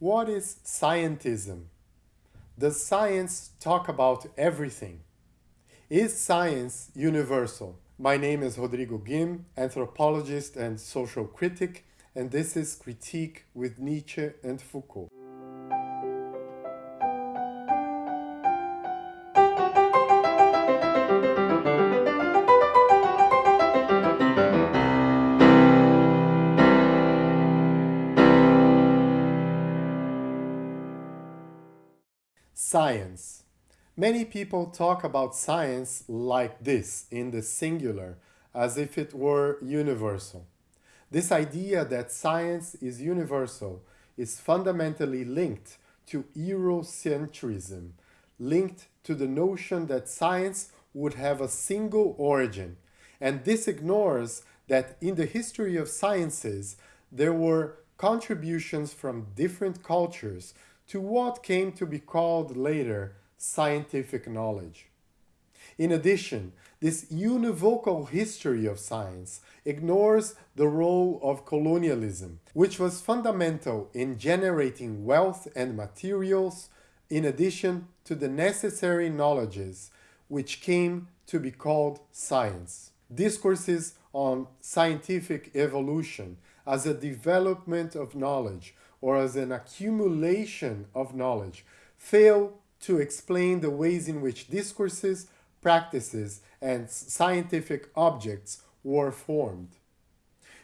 What is scientism? Does science talk about everything? Is science universal? My name is Rodrigo Gim, anthropologist and social critic, and this is Critique with Nietzsche and Foucault. Science. Many people talk about science like this, in the singular, as if it were universal. This idea that science is universal is fundamentally linked to Eurocentrism, linked to the notion that science would have a single origin. And this ignores that in the history of sciences, there were contributions from different cultures to what came to be called later scientific knowledge. In addition, this univocal history of science ignores the role of colonialism, which was fundamental in generating wealth and materials in addition to the necessary knowledges which came to be called science. Discourses on scientific evolution as a development of knowledge or as an accumulation of knowledge fail to explain the ways in which discourses, practices, and scientific objects were formed.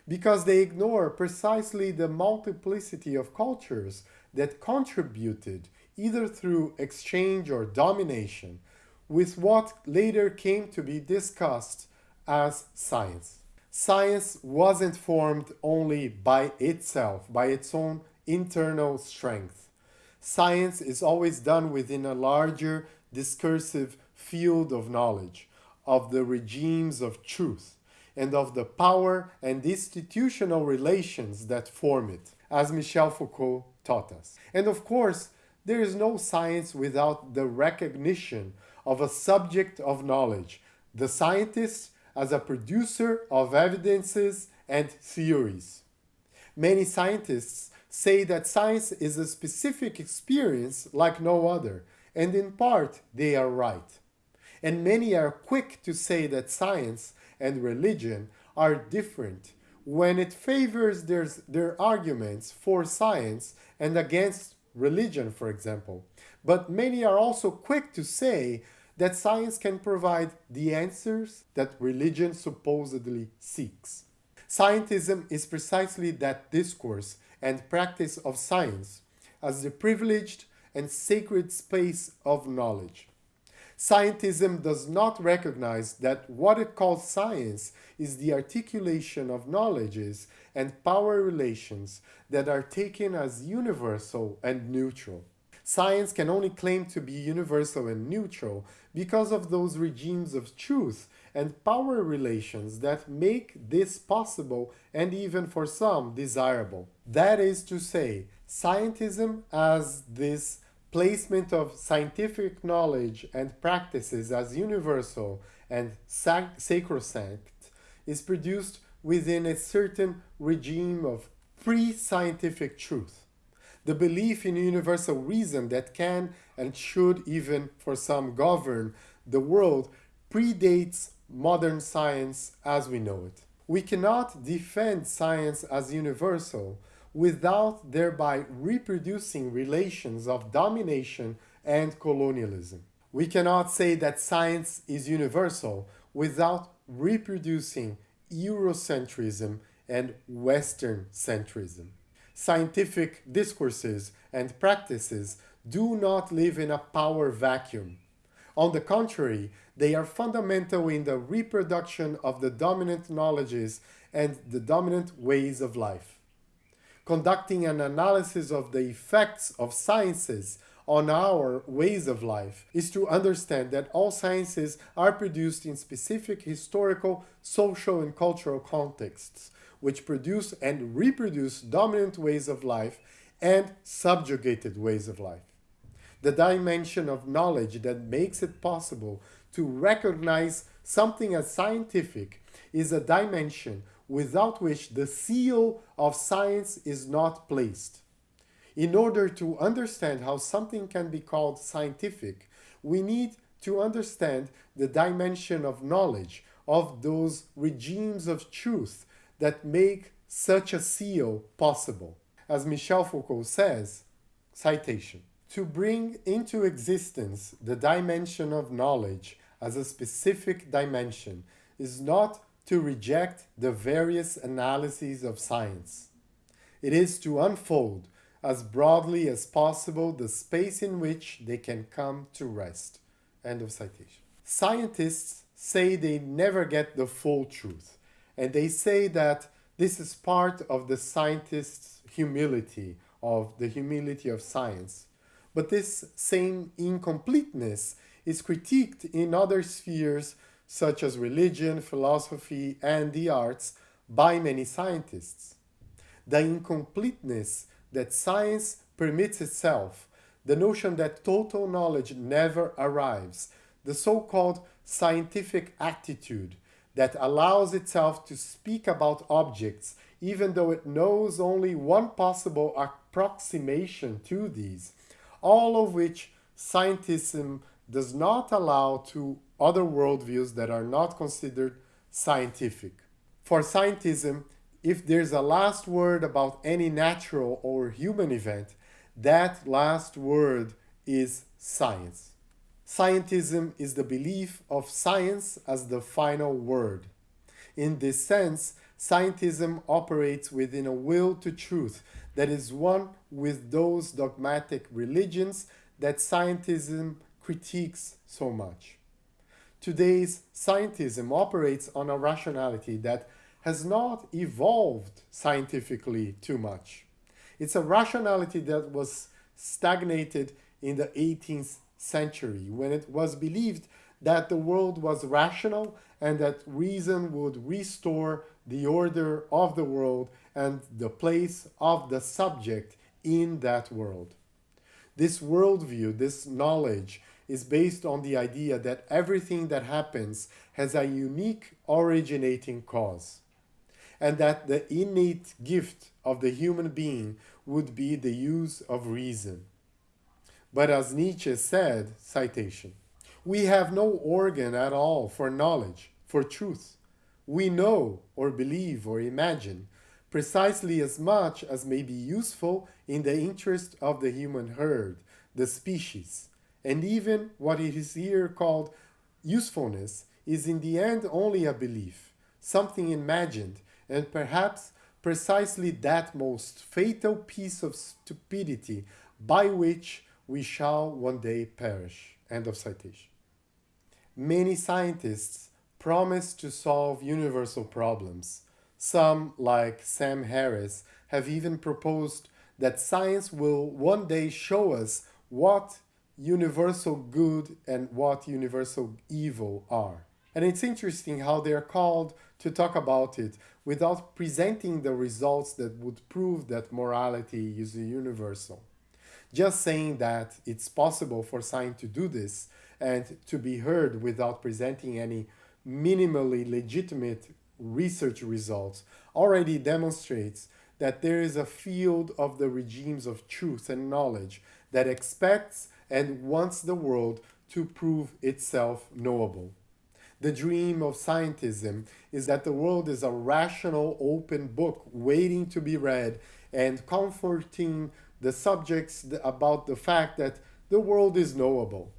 Because they ignore precisely the multiplicity of cultures that contributed, either through exchange or domination, with what later came to be discussed as science. Science wasn't formed only by itself, by its own internal strength. Science is always done within a larger discursive field of knowledge, of the regimes of truth, and of the power and institutional relations that form it, as Michel Foucault taught us. And of course, there is no science without the recognition of a subject of knowledge, the scientist as a producer of evidences and theories. Many scientists say that science is a specific experience like no other, and in part they are right. And many are quick to say that science and religion are different when it favors their, their arguments for science and against religion, for example. But many are also quick to say that science can provide the answers that religion supposedly seeks. Scientism is precisely that discourse and practice of science as the privileged and sacred space of knowledge. Scientism does not recognize that what it calls science is the articulation of knowledges and power relations that are taken as universal and neutral. Science can only claim to be universal and neutral because of those regimes of truth and power relations that make this possible and even for some desirable. That is to say, scientism as this placement of scientific knowledge and practices as universal and sac sacrosanct is produced within a certain regime of pre-scientific truth. The belief in universal reason that can and should even for some govern the world predates modern science as we know it. We cannot defend science as universal without thereby reproducing relations of domination and colonialism. We cannot say that science is universal without reproducing Eurocentrism and Western centrism. Scientific discourses and practices do not live in a power vacuum. On the contrary, they are fundamental in the reproduction of the dominant knowledges and the dominant ways of life. Conducting an analysis of the effects of sciences on our ways of life is to understand that all sciences are produced in specific historical, social, and cultural contexts, which produce and reproduce dominant ways of life and subjugated ways of life the dimension of knowledge that makes it possible to recognize something as scientific is a dimension without which the seal of science is not placed. In order to understand how something can be called scientific, we need to understand the dimension of knowledge, of those regimes of truth that make such a seal possible. As Michel Foucault says, citation, to bring into existence the dimension of knowledge as a specific dimension is not to reject the various analyses of science. It is to unfold as broadly as possible the space in which they can come to rest. End of citation. Scientists say they never get the full truth, and they say that this is part of the scientist's humility, of the humility of science. But this same incompleteness is critiqued in other spheres such as religion, philosophy, and the arts by many scientists. The incompleteness that science permits itself, the notion that total knowledge never arrives, the so-called scientific attitude that allows itself to speak about objects even though it knows only one possible approximation to these, all of which scientism does not allow to other worldviews that are not considered scientific. For scientism, if there's a last word about any natural or human event, that last word is science. Scientism is the belief of science as the final word. In this sense, scientism operates within a will to truth that is one with those dogmatic religions that scientism critiques so much. Today's scientism operates on a rationality that has not evolved scientifically too much. It's a rationality that was stagnated in the 18th century when it was believed that the world was rational and that reason would restore the order of the world and the place of the subject in that world. This worldview, this knowledge, is based on the idea that everything that happens has a unique originating cause, and that the innate gift of the human being would be the use of reason. But as Nietzsche said, citation, we have no organ at all for knowledge, for truth. We know or believe or imagine precisely as much as may be useful in the interest of the human herd, the species. And even what is here called usefulness is in the end only a belief, something imagined, and perhaps precisely that most fatal piece of stupidity by which we shall one day perish. End of citation. Many scientists promise to solve universal problems. Some, like Sam Harris, have even proposed that science will one day show us what universal good and what universal evil are. And it's interesting how they're called to talk about it without presenting the results that would prove that morality is universal. Just saying that it's possible for science to do this and to be heard without presenting any minimally legitimate research results already demonstrates that there is a field of the regimes of truth and knowledge that expects and wants the world to prove itself knowable. The dream of scientism is that the world is a rational open book waiting to be read and comforting the subjects about the fact that the world is knowable.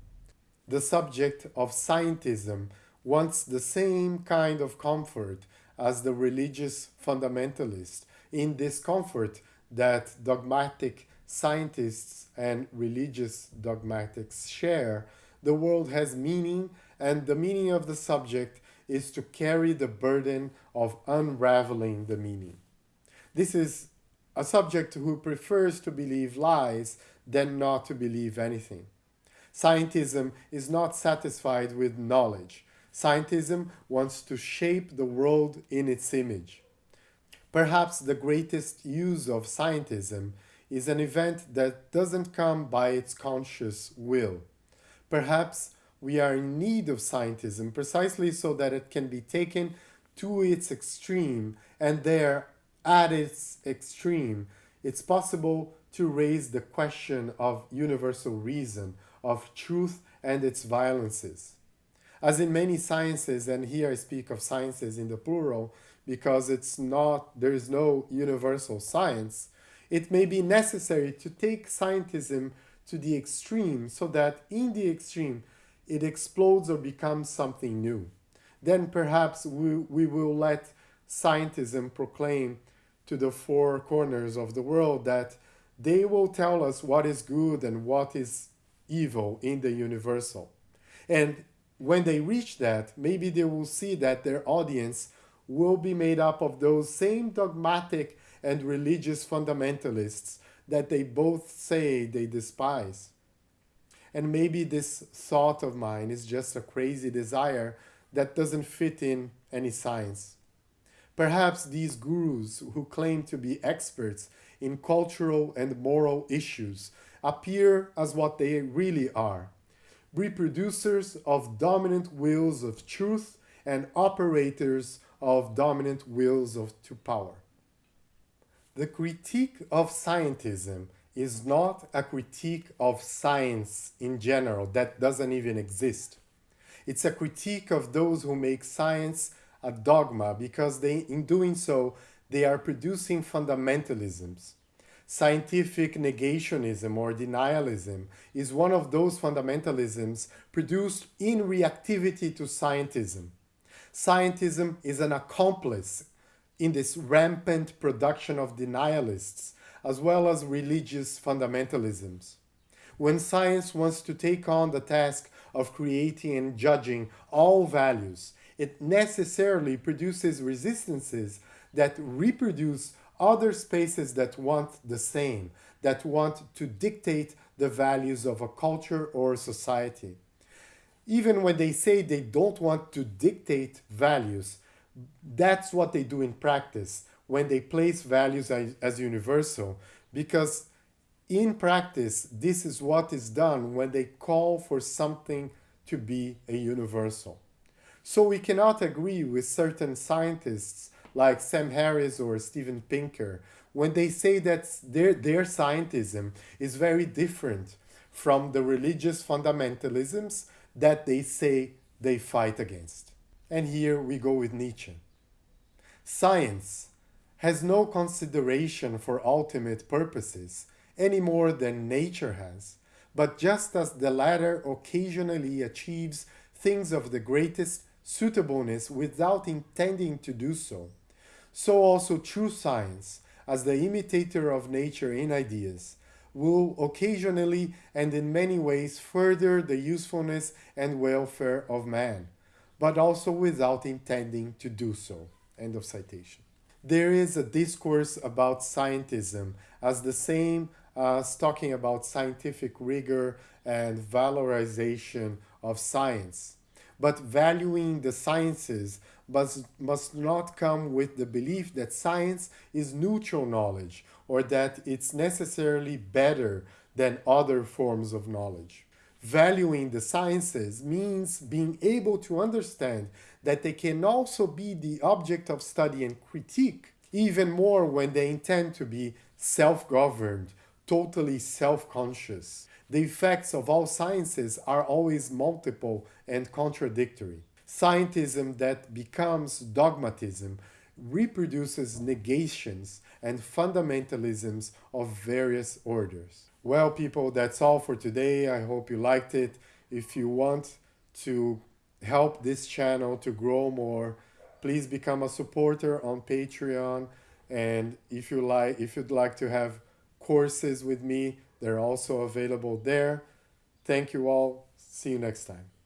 The subject of scientism wants the same kind of comfort as the religious fundamentalist in this comfort that dogmatic scientists and religious dogmatics share. The world has meaning and the meaning of the subject is to carry the burden of unraveling the meaning. This is a subject who prefers to believe lies than not to believe anything. Scientism is not satisfied with knowledge. Scientism wants to shape the world in its image. Perhaps the greatest use of scientism is an event that doesn't come by its conscious will. Perhaps we are in need of scientism precisely so that it can be taken to its extreme and there at its extreme, it's possible to raise the question of universal reason, of truth and its violences. As in many sciences, and here I speak of sciences in the plural because it's not, there is no universal science, it may be necessary to take scientism to the extreme so that in the extreme it explodes or becomes something new. Then perhaps we, we will let scientism proclaim to the four corners of the world that they will tell us what is good and what is evil in the universal. And when they reach that, maybe they will see that their audience will be made up of those same dogmatic and religious fundamentalists that they both say they despise. And maybe this thought of mine is just a crazy desire that doesn't fit in any science. Perhaps these gurus who claim to be experts in cultural and moral issues appear as what they really are reproducers of dominant wills of truth and operators of dominant wills of to power. The critique of scientism is not a critique of science in general that doesn't even exist. It's a critique of those who make science a dogma because they in doing so they are producing fundamentalisms Scientific negationism or denialism is one of those fundamentalisms produced in reactivity to scientism. Scientism is an accomplice in this rampant production of denialists as well as religious fundamentalisms. When science wants to take on the task of creating and judging all values, it necessarily produces resistances that reproduce other spaces that want the same, that want to dictate the values of a culture or a society. Even when they say they don't want to dictate values, that's what they do in practice when they place values as, as universal, because in practice, this is what is done when they call for something to be a universal. So we cannot agree with certain scientists like Sam Harris or Steven Pinker, when they say that their, their scientism is very different from the religious fundamentalisms that they say they fight against. And here we go with Nietzsche. Science has no consideration for ultimate purposes any more than nature has, but just as the latter occasionally achieves things of the greatest suitableness without intending to do so, so also true science, as the imitator of nature in ideas, will occasionally and in many ways further the usefulness and welfare of man, but also without intending to do so. End of citation. There is a discourse about scientism as the same as talking about scientific rigor and valorization of science but valuing the sciences must, must not come with the belief that science is neutral knowledge or that it's necessarily better than other forms of knowledge. Valuing the sciences means being able to understand that they can also be the object of study and critique, even more when they intend to be self-governed, totally self-conscious the effects of all sciences are always multiple and contradictory. Scientism that becomes dogmatism reproduces negations and fundamentalisms of various orders. Well, people, that's all for today. I hope you liked it. If you want to help this channel to grow more, please become a supporter on Patreon. And if you like, if you'd like to have courses with me, they're also available there. Thank you all. See you next time.